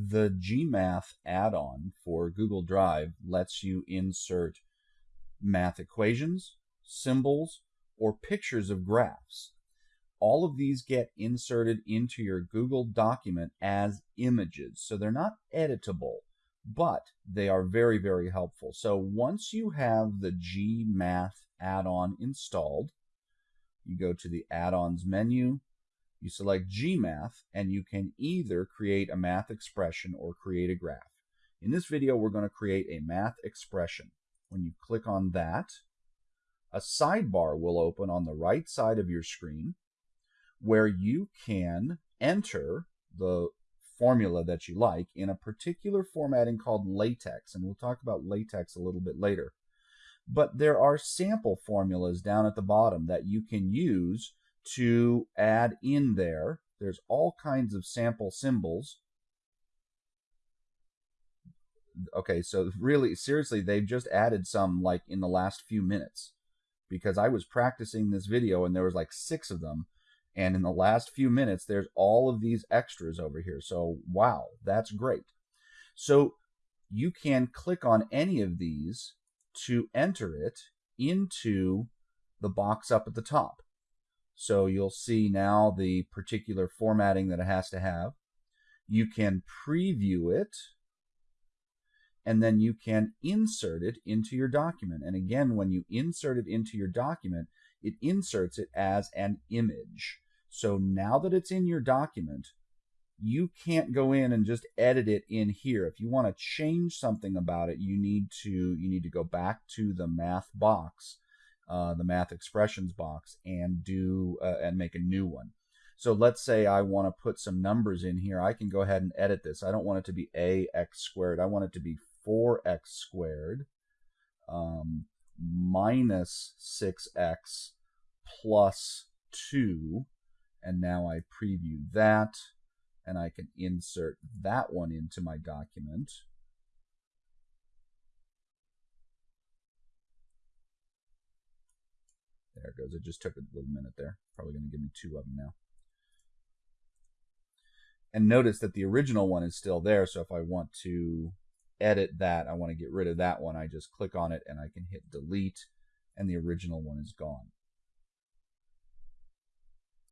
The Gmath add-on for Google Drive lets you insert math equations, symbols, or pictures of graphs. All of these get inserted into your Google document as images. So they're not editable, but they are very, very helpful. So once you have the Gmath add-on installed, you go to the add-ons menu, you select Gmath, and you can either create a math expression or create a graph. In this video, we're going to create a math expression. When you click on that, a sidebar will open on the right side of your screen where you can enter the formula that you like in a particular formatting called LaTeX, and we'll talk about LaTeX a little bit later. But there are sample formulas down at the bottom that you can use to add in there. There's all kinds of sample symbols. Okay, so really, seriously, they've just added some like in the last few minutes because I was practicing this video and there was like six of them. And in the last few minutes, there's all of these extras over here. So, wow, that's great. So you can click on any of these to enter it into the box up at the top. So you'll see now the particular formatting that it has to have. You can preview it and then you can insert it into your document. And again, when you insert it into your document, it inserts it as an image. So now that it's in your document, you can't go in and just edit it in here. If you want to change something about it, you need to you need to go back to the math box uh, the math expressions box and do uh, and make a new one. So let's say I want to put some numbers in here. I can go ahead and edit this. I don't want it to be ax squared. I want it to be 4x squared um, minus 6x plus 2. And now I preview that and I can insert that one into my document. It goes. It just took a little minute there. Probably going to give me two of them now. And notice that the original one is still there. So if I want to edit that, I want to get rid of that one, I just click on it and I can hit delete and the original one is gone.